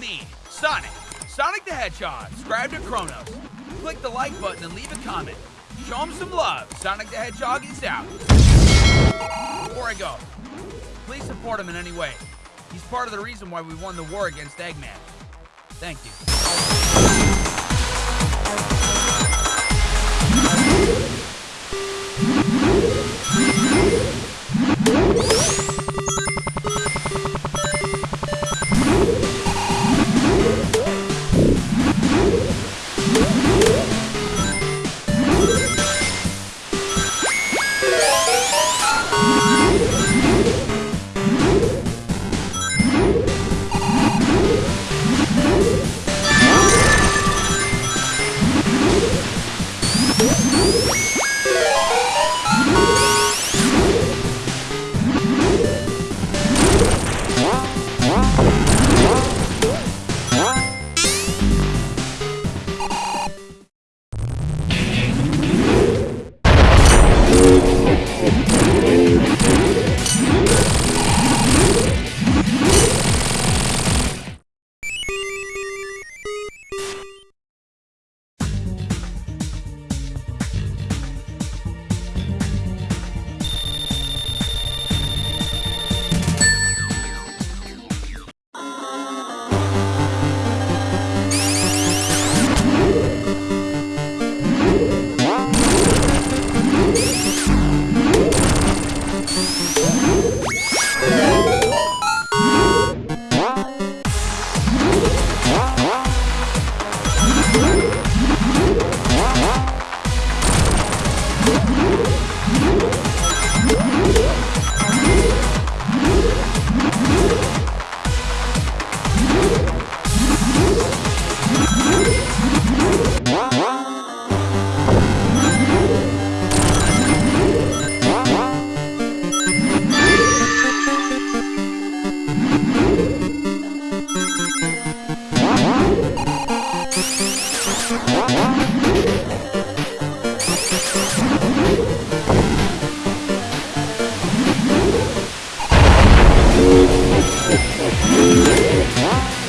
Sonic me, Sonic. Sonic the Hedgehog. Subscribe to Chronos. Click the like button and leave a comment. Show him some love. Sonic the Hedgehog is out. Before I go, please support him in any way. He's part of the reason why we won the war against Eggman. Thank you. Huh?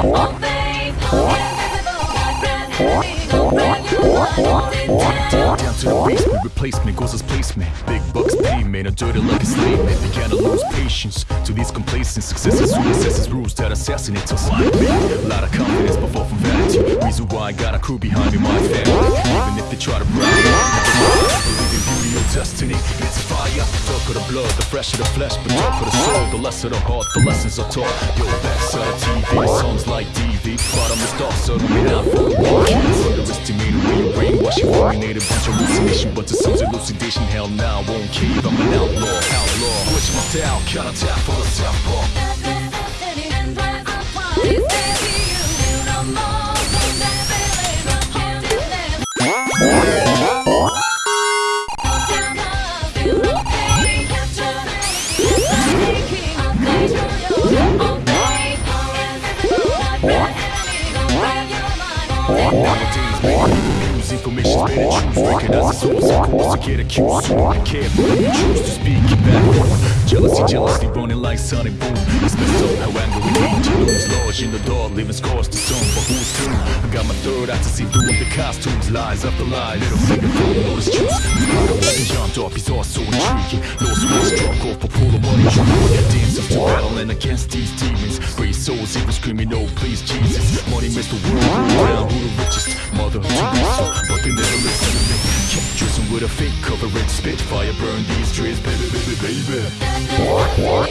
Down to the basement, replacement goes as placement. Big bucks payment, a dirty like a slave man. Began to lose patience to these complacent successes. Who assesses rules that assassinate us like me? A lot of confidence, but fall from vanity. Reason why I got a crew behind me, my family. Even if they try to bribe me, destiny. It's fire. Talk of the blood, the fresh of the flesh, but of the soul, the less of the heart, the lessons are taught. Yo, backside of TV, songs like DV. Bottomless dark, so out for the war. Underestimate the way you brainwash you. Formulate bunch of hallucination, but the sun's elucidation. Hell now, I won't cave. I'm an outlaw, outlaw. Switch my style, count tap for the southpaw. Nowadays, use information better choose. Recognize the source, of course, I get accused. So I you choose to speak it back. Jealousy, jealousy, running like Sonic Boom. It's messed up how angry we need to lose. Lodge in the dark, leaving scars to some, but who's to? I got my third eye to see through the costumes, lies after lies. Little finger full of notice juice. And John Dark, he's all so intriguing. Lost one struck off a pool of money. Dancers to battling against these demons. Brave souls equals criminal, please Jesus Money makes the world go round, who the richest? Mother to be but they never listen to me Kept dressing with a fake copperhead spit. Fire burn these trees, baby, baby, baby What?